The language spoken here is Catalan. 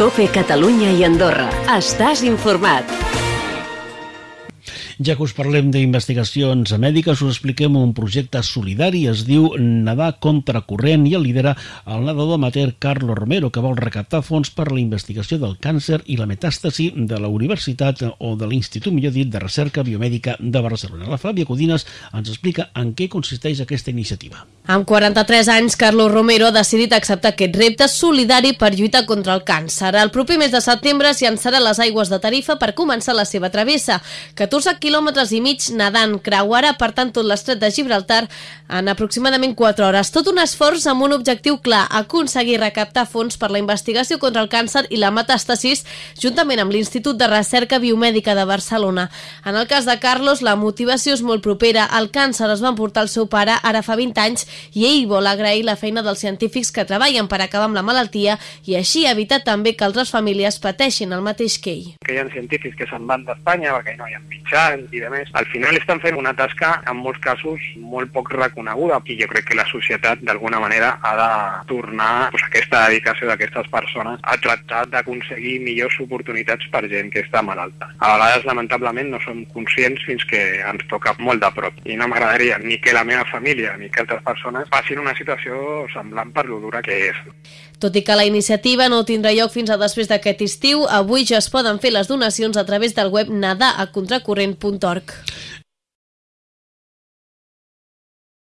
Cope Catalunya i Andorra. Estàs informat. Ja que us parlem d'investigacions mèdiques, us expliquem un projecte solidari, es diu Nadar contra corrent i el lidera el nedador amateur Carlos Romero, que vol recaptar fons per a la investigació del càncer i la metàstasi de la Universitat o de l'Institut, millor dit, de Recerca Biomèdica de Barcelona. La Fàbia Codines ens explica en què consisteix aquesta iniciativa. Amb 43 anys, Carlos Romero ha decidit acceptar aquest repte solidari per lluitar contra el càncer. El proper mes de setembre s'hi llançarà les aigües de Tarifa per començar la seva travessa. 14 quilòmetres i mig nedant creuarà, per tant, tot l'estret de Gibraltar en aproximadament 4 hores. Tot un esforç amb un objectiu clar, aconseguir recaptar fons per la investigació contra el càncer i la metàstasis, juntament amb l'Institut de Recerca Biomèdica de Barcelona. En el cas de Carlos, la motivació és molt propera. El càncer es va emportar el seu pare ara fa 20 anys i ell vol agrair la feina dels científics que treballen per acabar amb la malaltia i així evitar també que altres famílies pateixin el mateix que ell. Que hi ha científics que se'n van d'Espanya perquè no hi ha mitjans i de més. Al final estan fent una tasca en molts casos molt poc reconeguda i jo crec que la societat d'alguna manera ha de tornar pues, aquesta dedicació d'aquestes persones a tractar d'aconseguir millors oportunitats per gent que està malalta. A vegades, lamentablement, no som conscients fins que ens toca molt de prop. I no m'agradaria ni que la meva família ni que altres persones passin una situació semblant per lo dura que és. Tot i que la iniciativa no tindrà lloc fins a després d'aquest estiu, avui ja es poden fer les donacions a través del web nadaacontracorrent.org.